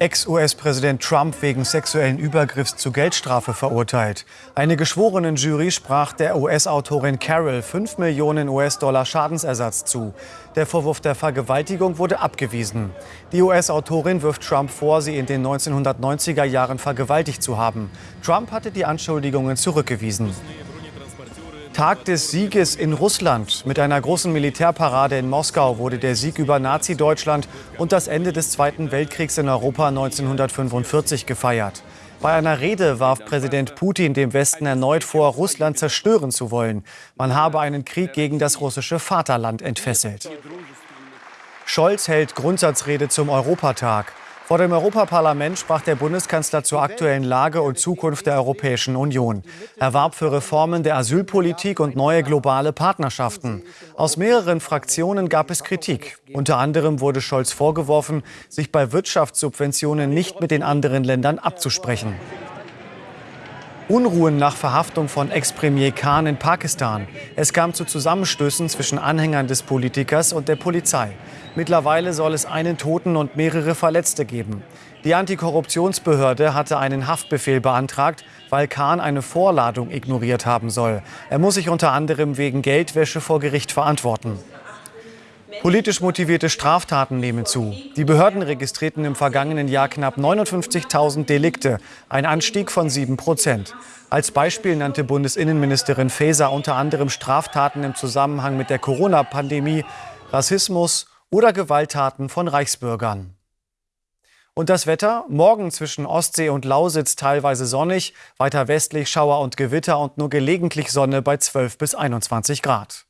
Ex-US-Präsident Trump wegen sexuellen Übergriffs zu Geldstrafe verurteilt. Eine Geschworenenjury sprach der US-Autorin Carol 5 Millionen US-Dollar Schadensersatz zu. Der Vorwurf der Vergewaltigung wurde abgewiesen. Die US-Autorin wirft Trump vor, sie in den 1990er Jahren vergewaltigt zu haben. Trump hatte die Anschuldigungen zurückgewiesen. Tag des Sieges in Russland. Mit einer großen Militärparade in Moskau wurde der Sieg über Nazi-Deutschland und das Ende des Zweiten Weltkriegs in Europa 1945 gefeiert. Bei einer Rede warf Präsident Putin dem Westen erneut vor, Russland zerstören zu wollen. Man habe einen Krieg gegen das russische Vaterland entfesselt. Scholz hält Grundsatzrede zum Europatag. Vor dem Europaparlament sprach der Bundeskanzler zur aktuellen Lage und Zukunft der Europäischen Union. Er warb für Reformen der Asylpolitik und neue globale Partnerschaften. Aus mehreren Fraktionen gab es Kritik. Unter anderem wurde Scholz vorgeworfen, sich bei Wirtschaftssubventionen nicht mit den anderen Ländern abzusprechen. Unruhen nach Verhaftung von Ex-Premier Khan in Pakistan. Es kam zu Zusammenstößen zwischen Anhängern des Politikers und der Polizei. Mittlerweile soll es einen Toten und mehrere Verletzte geben. Die Antikorruptionsbehörde hatte einen Haftbefehl beantragt, weil Khan eine Vorladung ignoriert haben soll. Er muss sich unter anderem wegen Geldwäsche vor Gericht verantworten. Politisch motivierte Straftaten nehmen zu. Die Behörden registrierten im vergangenen Jahr knapp 59.000 Delikte, ein Anstieg von 7 Prozent. Als Beispiel nannte Bundesinnenministerin Faeser unter anderem Straftaten im Zusammenhang mit der Corona-Pandemie, Rassismus oder Gewalttaten von Reichsbürgern. Und das Wetter? Morgen zwischen Ostsee und Lausitz teilweise sonnig, weiter westlich Schauer und Gewitter und nur gelegentlich Sonne bei 12 bis 21 Grad.